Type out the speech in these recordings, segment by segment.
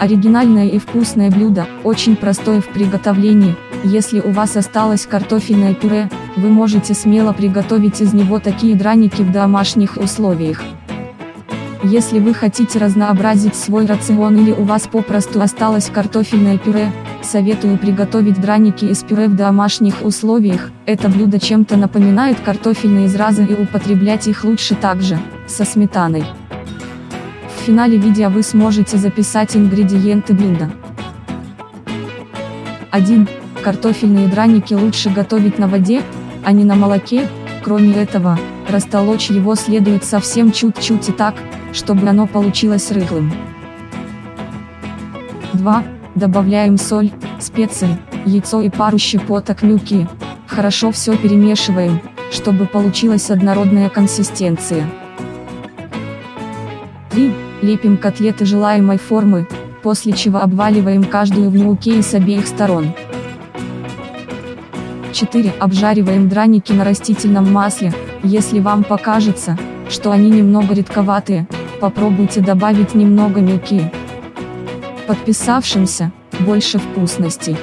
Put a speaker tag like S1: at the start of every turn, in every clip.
S1: Оригинальное и вкусное блюдо, очень простое в приготовлении, если у вас осталось картофельное пюре, вы можете смело приготовить из него такие драники в домашних условиях. Если вы хотите разнообразить свой рацион или у вас попросту осталось картофельное пюре, советую приготовить драники из пюре в домашних условиях, это блюдо чем-то напоминает картофельные изразы и употреблять их лучше также, со сметаной. В финале видео вы сможете записать ингредиенты блюда. 1. Картофельные драники лучше готовить на воде, а не на молоке, кроме этого, растолочь его следует совсем чуть-чуть и так, чтобы оно получилось рыхлым. 2. Добавляем соль, специи, яйцо и пару щепоток мюки. Хорошо все перемешиваем, чтобы получилась однородная консистенция. 3. Лепим котлеты желаемой формы, после чего обваливаем каждую в муке и с обеих сторон. 4. Обжариваем драники на растительном масле, если вам покажется, что они немного редковатые, попробуйте добавить немного мюки. Подписавшимся, больше вкусностей.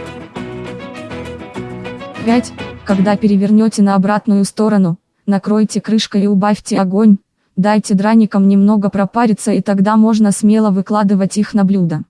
S1: 5. Когда перевернете на обратную сторону, накройте крышкой и убавьте огонь, дайте драникам немного пропариться и тогда можно смело выкладывать их на блюдо.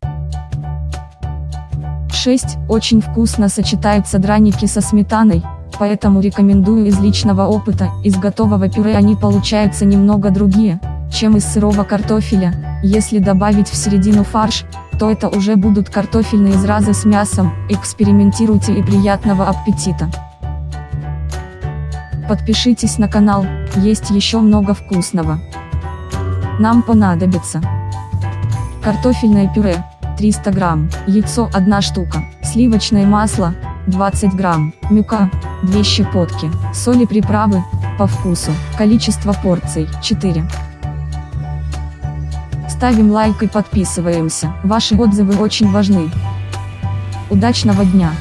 S1: 6. Очень вкусно сочетаются драники со сметаной, поэтому рекомендую из личного опыта, из готового пюре они получаются немного другие, чем из сырого картофеля, если добавить в середину фарш, то это уже будут картофельные изразы с мясом, экспериментируйте и приятного аппетита! Подпишитесь на канал, есть еще много вкусного. Нам понадобится картофельное пюре, 300 грамм, яйцо 1 штука, сливочное масло, 20 грамм, мюка, 2 щепотки, соли приправы, по вкусу, количество порций, 4. Ставим лайк и подписываемся, ваши отзывы очень важны. Удачного дня!